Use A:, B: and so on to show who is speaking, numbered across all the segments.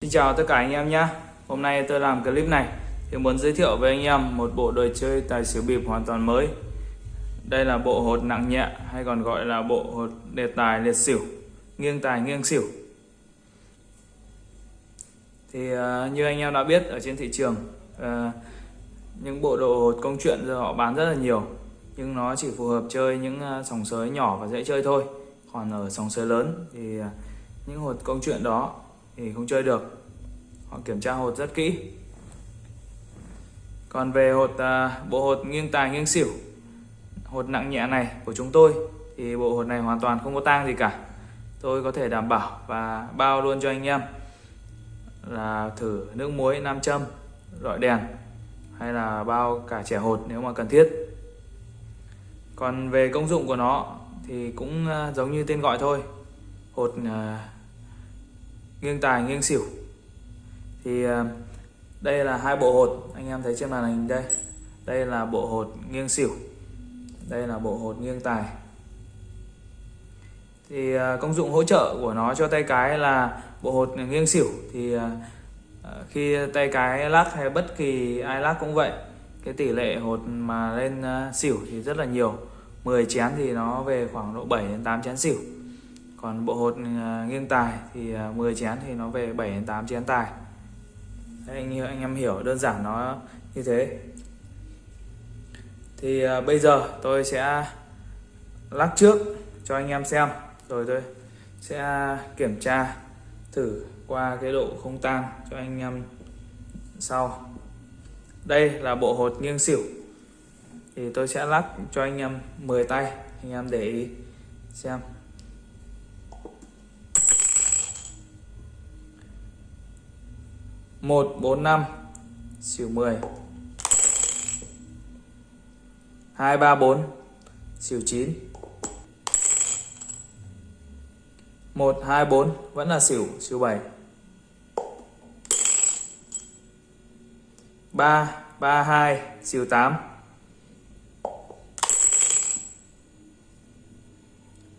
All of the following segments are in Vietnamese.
A: Xin chào tất cả anh em nhé. Hôm nay tôi làm clip này thì muốn giới thiệu với anh em một bộ đồ chơi tài xỉu bịp hoàn toàn mới. Đây là bộ hột nặng nhẹ hay còn gọi là bộ hột đề tài liệt xỉu nghiêng tài nghiêng xỉu. Thì uh, như anh em đã biết ở trên thị trường uh, những bộ đồ hột công chuyện giờ họ bán rất là nhiều nhưng nó chỉ phù hợp chơi những ờ, sòng sới nhỏ và dễ chơi thôi. Còn ở sòng sới lớn thì những hột công chuyện đó thì không chơi được. Họ kiểm tra hột rất kỹ. Còn về hột à, bộ hột nghiêng tài nghiêng xỉu, hột nặng nhẹ này của chúng tôi, thì bộ hột này hoàn toàn không có tang gì cả. Tôi có thể đảm bảo và bao luôn cho anh em là thử nước muối, nam châm, rọi đèn, hay là bao cả trẻ hột nếu mà cần thiết. Còn về công dụng của nó thì cũng à, giống như tên gọi thôi. Hột à, nghiêng tài, nghiêng xỉu. Thì ờ, đây là hai bộ hột. Anh em thấy trên màn hình đây. Đây là bộ hột nghiêng xỉu. Đây là bộ hột nghiêng tài. Thì ờ, công dụng hỗ trợ của nó cho tay cái là bộ hột nghiêng xỉu. Thì ờ, khi tay cái lắc hay bất kỳ ai lắc cũng vậy, cái tỷ lệ hột mà lên xỉu thì rất là nhiều. 10 chén thì nó về khoảng độ 7 đến 8 chén xỉu còn bộ hột à, nghiêng tài thì à, 10 chén thì nó về 7 đến 8 chén tài. Đấy, anh anh em hiểu đơn giản nó như thế. Thì à, bây giờ tôi sẽ lắc trước cho anh em xem. Rồi tôi sẽ kiểm tra thử qua cái độ không tan cho anh em sau. Đây là bộ hột nghiêng xỉu. Thì tôi sẽ lắc cho anh em 10 tay anh em để ý xem. Một, bốn, năm. Xỉu 10 hai, ba, bốn. Xỉu 9 1 2 4 vẫn là xỉu xỉu 7 3 3 2 xỉu 8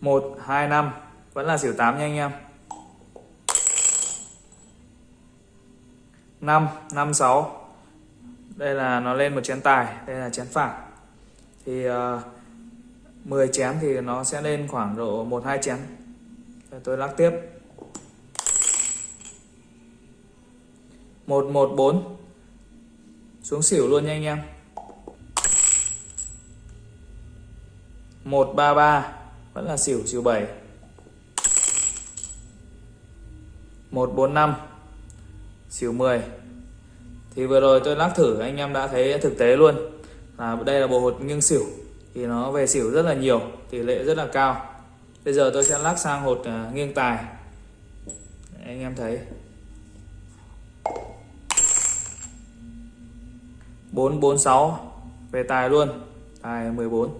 A: 1 2 5 vẫn là xỉu 8 nha anh em. 5 5 6 đây là nó lên một chén tài đây là chén phản thì ờ, uh, 10 chén thì nó sẽ lên khoảng độ 1 2 chén. Để tôi lắc tiếp. 114 xuống xỉu luôn nha anh em. 133 vẫn là xỉu xỉu 7 145 xỉu 10 thì vừa rồi tôi lắc thử, anh em đã thấy thực tế luôn. Là đây là bộ hột nghiêng xỉu, thì nó về xỉu rất là nhiều, tỷ lệ rất là cao. Bây giờ tôi sẽ lắc sang hột à, nghiêng tài. Anh em thấy. 446 về tài luôn. Tài 14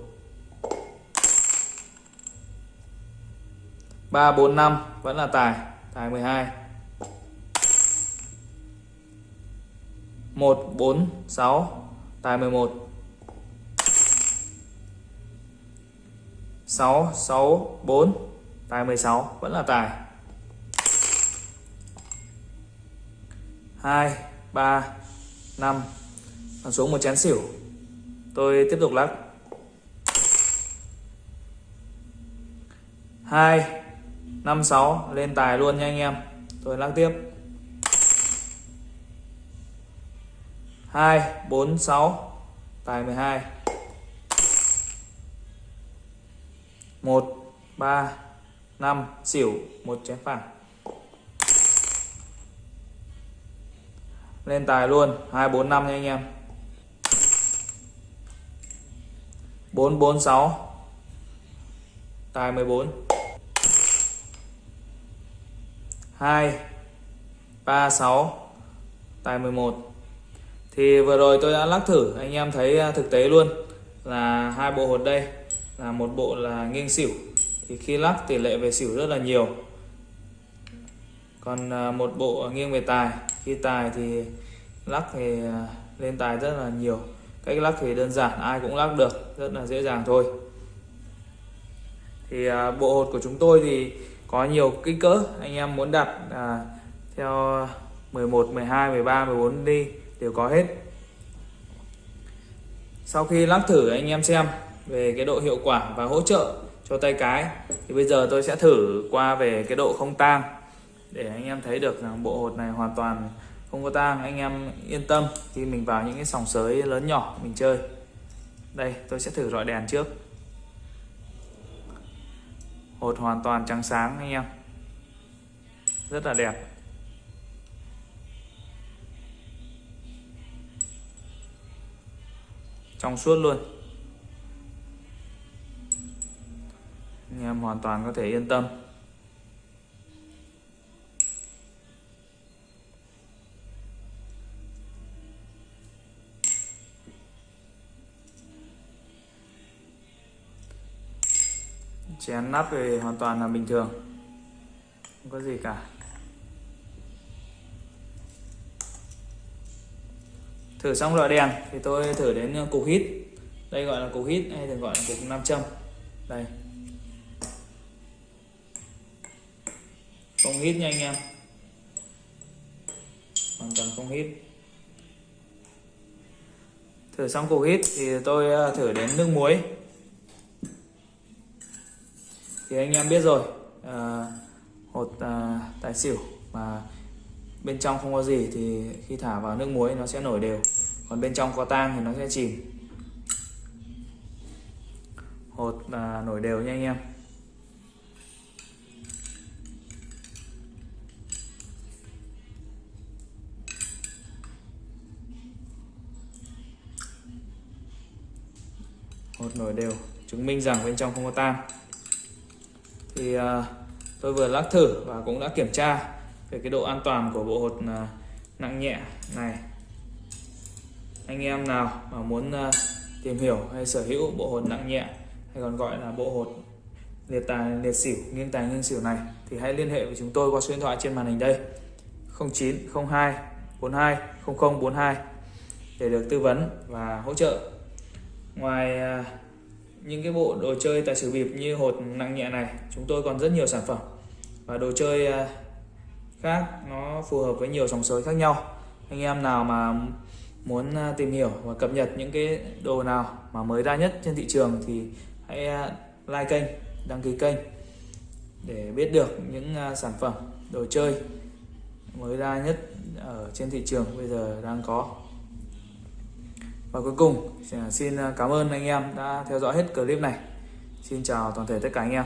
A: 345 vẫn là tài. Tài 12 1 4 6 tài 11 6 6 4 tài 16 vẫn là tài. 2 3 5 còn xuống một chén xỉu. Tôi tiếp tục lắc. 2 5 6 lên tài luôn nha anh em. Tôi lắc tiếp. 2 4 6 tài 12 1 3 5 xỉu, một chén phẳng. Lên tài luôn. 2 4 5 nha anh em. 4 4 6 tài 14 2 3 6 tài 11 thì vừa rồi tôi đã lắc thử, anh em thấy à, thực tế luôn là hai bộ hột đây là một bộ là nghiêng xỉu. Thì khi lắc tỷ lệ về xỉu rất là nhiều. Còn à, một bộ nghiêng về tài, khi tài thì lắc thì à, lên tài rất là nhiều. Cách lắc thì đơn giản, ai cũng lắc được, rất là dễ dàng thôi. Thì bộ hột của chúng tôi thì có nhiều kích cỡ, anh em muốn đặt theo 11 12 13 14 đi đều có hết. Sau khi lắc thử, anh em xem về cái độ hiệu quả và hỗ trợ cho tay cái, thì bây giờ tôi sẽ thử qua về cái độ không tang để anh em thấy được rằng bộ hột này hoàn toàn không có tang. Anh em yên tâm, khi mình vào những cái sòng sới lớn nhỏ mình chơi. Đây, tôi sẽ thử rọi đèn trước. Hột hoàn toàn trắng sáng, anh em. Rất là đẹp. Trong suốt luôn. Anh em hoàn toàn có thể yên tâm. Chén nắp thì hoàn toàn là bình thường. Không có gì cả. Thử xong loại đèn thì tôi thử đến ờ, cục hít. Đây gọi là cục hít hay thường gọi là cục nam châm. Đây. Không hít nha anh em. Hoàn toàn không hít. Thử xong cục hít thì tôi ờ, thử đến nước muối. Thì anh em biết rồi à, hột à, tài xỉu mà bên trong không có gì thì khi thả vào nước muối nó sẽ nổi đều. Còn bên trong có tang thì nó sẽ chìm. Hột là nổi đều nha anh em. Hột nổi đều chứng minh rằng bên trong không có tang. Thì uh, tôi vừa lắc thử và cũng đã kiểm tra về cái độ an toàn của bộ hột à, nặng nhẹ này. Anh em nào mà muốn à, tìm hiểu hay sở hữu bộ hột nặng nhẹ, hay còn gọi là bộ hột liệt tài, liệt xỉu nghiêng tài nghiêng xỉu này, thì hãy liên hệ với chúng tôi qua số điện thoại trên màn hình đây. 0902 42 0042 để được tư vấn và hỗ trợ. Ngoài à, những cái bộ đồ chơi tài xỉu bịp như hột nặng nhẹ này, chúng tôi còn rất nhiều sản phẩm. Và đồ chơi khác, nó phù hợp với nhiều dòng sới khác nhau. Anh em nào mà muốn à, tìm hiểu và cập nhật những cái đồ nào mà mới ra nhất trên thị trường thì hãy à, like kênh, đăng ký kênh để biết được những à, sản phẩm, đồ chơi mới ra nhất ở trên thị trường bây giờ đang có. Và cuối cùng xin cảm ơn anh em đã theo dõi hết clip này. Xin chào toàn thể tất cả anh em.